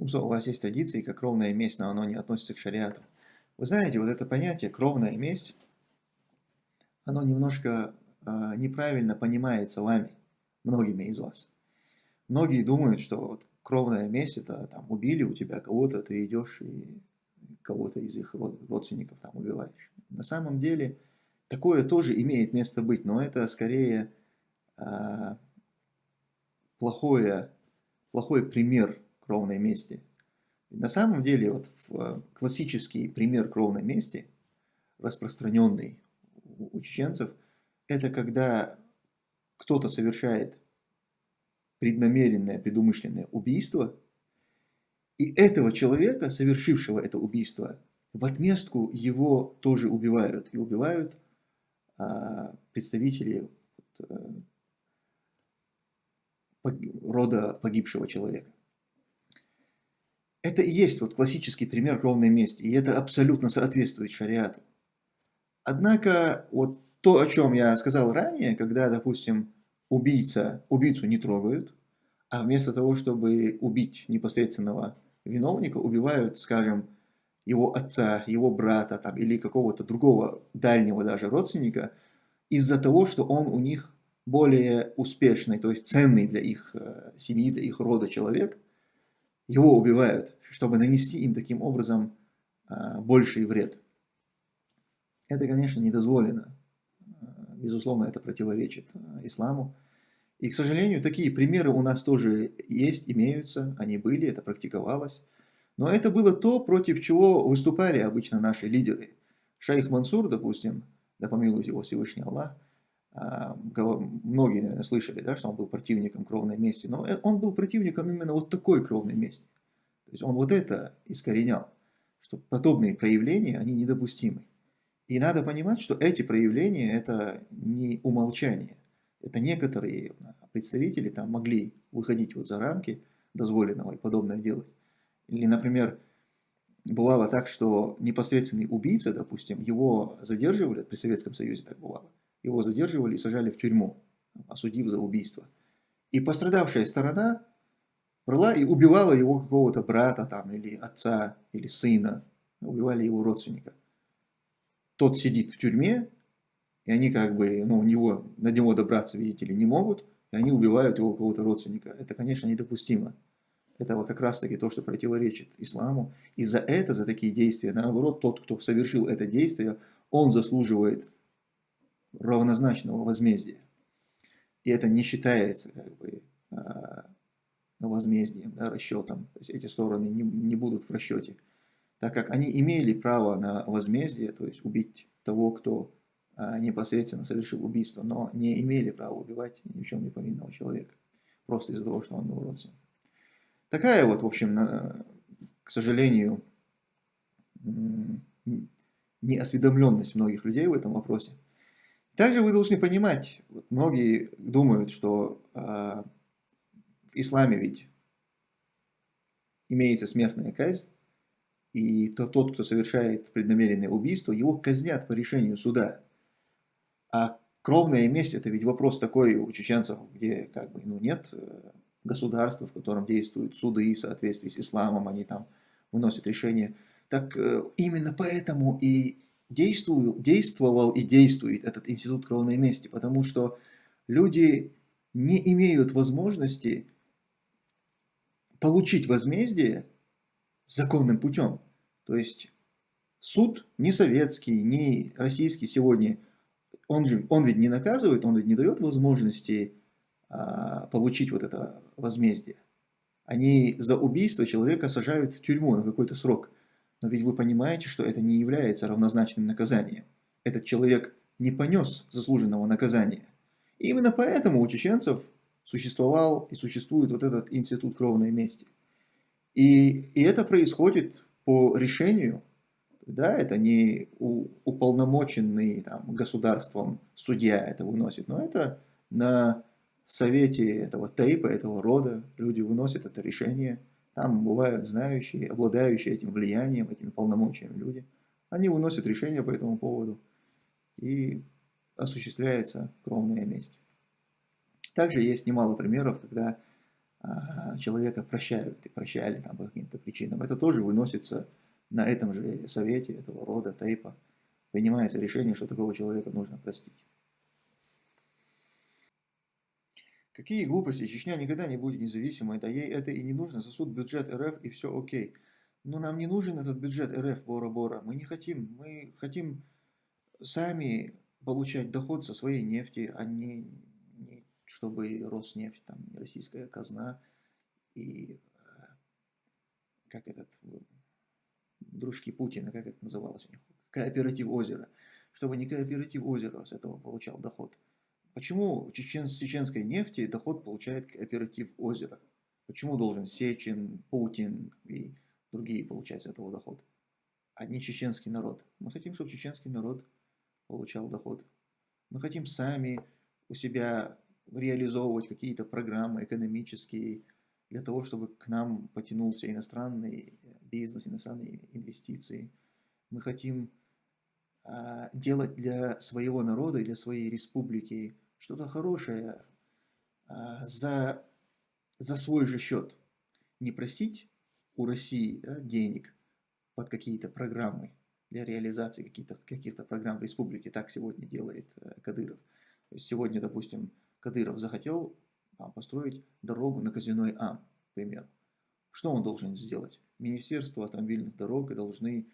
Тумсо, у вас есть традиции, как кровная месть, но оно не относится к шариату. Вы знаете, вот это понятие кровная месть, оно немножко э, неправильно понимается вами, многими из вас. Многие думают, что вот кровная месть это там убили у тебя кого-то, ты идешь и кого-то из их родственников там убиваешь. На самом деле такое тоже имеет место быть, но это скорее э, плохое, плохой пример кровной мести. На самом деле, вот э, классический пример кровной мести, распространенный у чеченцев, это когда кто-то совершает преднамеренное, предумышленное убийство, и этого человека, совершившего это убийство, в отместку его тоже убивают. И убивают а, представители вот, а, рода погибшего человека. Это и есть вот классический пример кровной мести, и это абсолютно соответствует шариату. Однако вот то, о чем я сказал ранее, когда, допустим, убийца, убийцу не трогают, а вместо того, чтобы убить непосредственного виновника, убивают, скажем, его отца, его брата там, или какого-то другого дальнего даже родственника, из-за того, что он у них более успешный, то есть ценный для их э, семьи, для их рода человек – его убивают, чтобы нанести им таким образом а, больший вред. Это, конечно, не дозволено. А, безусловно, это противоречит а, исламу. И, к сожалению, такие примеры у нас тоже есть, имеются, они были, это практиковалось. Но это было то, против чего выступали обычно наши лидеры. Шейх Мансур, допустим, да помилует его Всевышний Аллах, многие, наверное, слышали, да, что он был противником кровной мести, но э, он был противником именно вот такой кровной мести. То есть он вот это искоренял, что подобные проявления, они недопустимы. И надо понимать, что эти проявления – это не умолчание. Это некоторые представители там могли выходить вот за рамки дозволенного и подобное делать. Или, например, бывало так, что непосредственный убийца, допустим, его задерживали, при Советском Союзе так бывало, его задерживали и сажали в тюрьму, осудив за убийство. И пострадавшая сторона брала и убивала его какого-то брата там, или отца, или сына, убивали его родственника. Тот сидит в тюрьме, и они как бы, ну, у него, на него добраться, видите ли, не могут, и они убивают его какого-то родственника. Это, конечно, недопустимо. Это как раз-таки то, что противоречит исламу. И за это, за такие действия, наоборот, тот, кто совершил это действие, он заслуживает равнозначного возмездия. И это не считается как бы, а, возмездием, да, расчетом. То есть эти стороны не, не будут в расчете. Так как они имели право на возмездие, то есть убить того, кто а, непосредственно совершил убийство, но не имели права убивать ни в чем не повинного человека. Просто из-за того, что он был родственник. Такая вот, в общем, на, к сожалению, неосведомленность многих людей в этом вопросе. Также вы должны понимать, многие думают, что э, в исламе ведь имеется смертная казнь, и то, тот, кто совершает преднамеренное убийство, его казнят по решению суда. А кровная месть это ведь вопрос такой у чеченцев, где как бы ну, нет э, государства, в котором действуют суды в соответствии с исламом, они там выносят решения. Так э, именно поэтому и действую, действовал и действует этот институт кровной мести, потому что люди не имеют возможности получить возмездие законным путем. То есть суд не советский, не российский сегодня, он, же, он ведь не наказывает, он ведь не дает возможности а, получить вот это возмездие. Они за убийство человека сажают в тюрьму на какой-то срок – но ведь вы понимаете, что это не является равнозначным наказанием. Этот человек не понес заслуженного наказания. И именно поэтому у чеченцев существовал и существует вот этот институт кровной мести. И, и это происходит по решению, да, это не уполномоченный там, государством судья это выносит, но это на совете этого тейпа, этого рода люди выносят это решение – там бывают знающие, обладающие этим влиянием, этими полномочиями люди. Они выносят решения по этому поводу. И осуществляется кровная месть. Также есть немало примеров, когда а, человека прощают и прощали там по каким-то причинам. Это тоже выносится на этом же совете этого рода, тейпа. Принимается решение, что такого человека нужно простить. Какие глупости, Чечня никогда не будет независимой, да ей это и не нужно, засуд бюджет РФ и все окей. Но нам не нужен этот бюджет РФ Бора-Бора, мы не хотим, мы хотим сами получать доход со своей нефти, а не, не чтобы Роснефть, там, российская казна и э, как этот, дружки Путина, как это называлось у них, кооператив озера, чтобы не кооператив озера с этого получал доход. Почему чечен, чеченской нефти доход получает кооператив озера? Почему должен Сечин, Путин и другие получать этого доход, а не чеченский народ? Мы хотим, чтобы чеченский народ получал доход. Мы хотим сами у себя реализовывать какие-то программы экономические, для того, чтобы к нам потянулся иностранный бизнес, иностранные инвестиции. Мы хотим делать для своего народа, для своей республики что-то хорошее а, за, за свой же счет. Не просить у России да, денег под какие-то программы для реализации каких-то каких программ в республике. Так сегодня делает э, Кадыров. То есть сегодня, допустим, Кадыров захотел построить дорогу на Казиной Ам, к примеру. Что он должен сделать? Министерство автомобильных дорог должны а,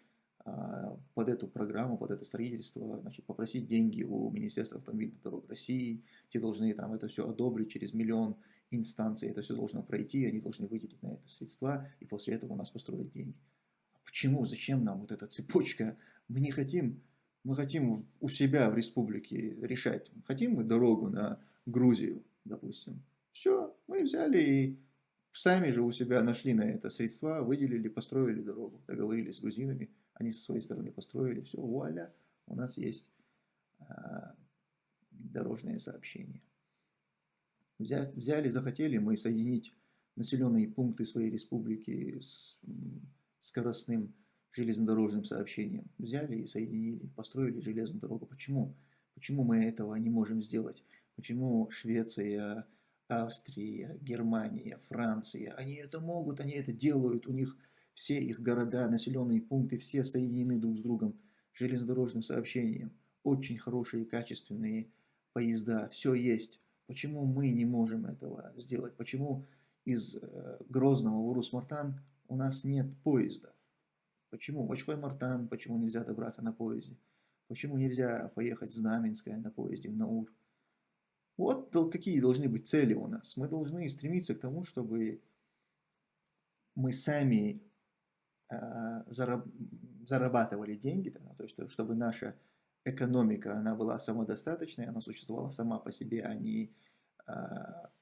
под эту программу, под это строительство, значит, попросить деньги у Министерства автомобильных дорог России. Те должны там это все одобрить через миллион инстанций. Это все должно пройти, они должны выделить на это средства, и после этого у нас построить деньги. А почему? Зачем нам вот эта цепочка? Мы не хотим, мы хотим у себя в республике решать. Хотим мы дорогу на Грузию, допустим. Все, мы взяли и сами же у себя нашли на это средства, выделили, построили дорогу, договорились с грузинами, они со своей стороны построили, все, вуаля, у нас есть а, дорожное сообщение. Взяли, захотели мы соединить населенные пункты своей республики с скоростным железнодорожным сообщением. Взяли и соединили, построили железную дорогу. Почему? Почему мы этого не можем сделать? Почему Швеция, Австрия, Германия, Франция, они это могут, они это делают, у них все их города, населенные пункты, все соединены друг с другом железнодорожным сообщением. Очень хорошие, качественные поезда, все есть. Почему мы не можем этого сделать? Почему из э, Грозного в Урус-Мартан у нас нет поезда? Почему? В Очхой-Мартан, почему нельзя добраться на поезде? Почему нельзя поехать в Знаменское на поезде в Наур? Вот какие должны быть цели у нас. Мы должны стремиться к тому, чтобы мы сами зарабатывали деньги, то есть чтобы наша экономика она была самодостаточной, она существовала сама по себе, а не, э,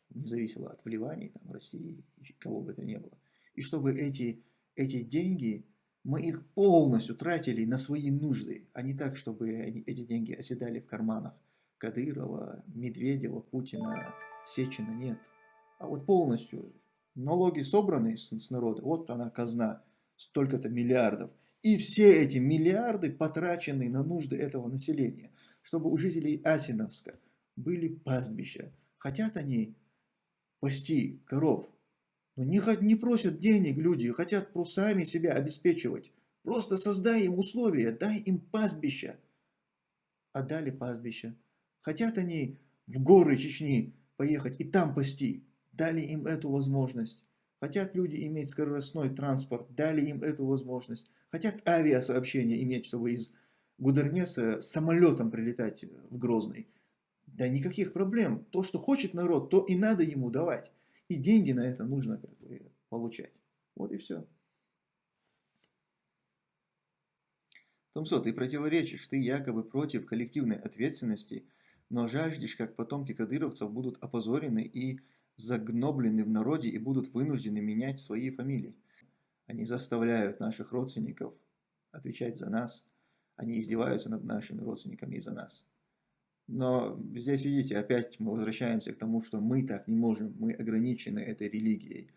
не зависела от вливаний там, России, кого бы это ни было. И чтобы эти, эти деньги, мы их полностью тратили на свои нужды, а не так, чтобы эти деньги оседали в карманах Кадырова, Медведева, Путина, Сечина нет. А вот полностью налоги собраны с, с народа, вот она казна, столько-то миллиардов. И все эти миллиарды потрачены на нужды этого населения, чтобы у жителей Асиновска были пастбища. Хотят они пасти коров, но не, не просят денег люди, хотят просто сами себя обеспечивать. Просто создай им условия, дай им пастбища. А дали пастбища. Хотят они в горы Чечни поехать и там пасти, дали им эту возможность. Хотят люди иметь скоростной транспорт, дали им эту возможность. Хотят авиасообщение иметь, чтобы из Гудермеса самолетом прилетать в Грозный. Да никаких проблем. То, что хочет народ, то и надо ему давать. И деньги на это нужно как бы, получать. Вот и все. Томсо, ты противоречишь, ты якобы против коллективной ответственности – но жаждешь, как потомки кадыровцев будут опозорены и загноблены в народе и будут вынуждены менять свои фамилии. Они заставляют наших родственников отвечать за нас, они издеваются над нашими родственниками из-за нас. Но здесь, видите, опять мы возвращаемся к тому, что мы так не можем, мы ограничены этой религией.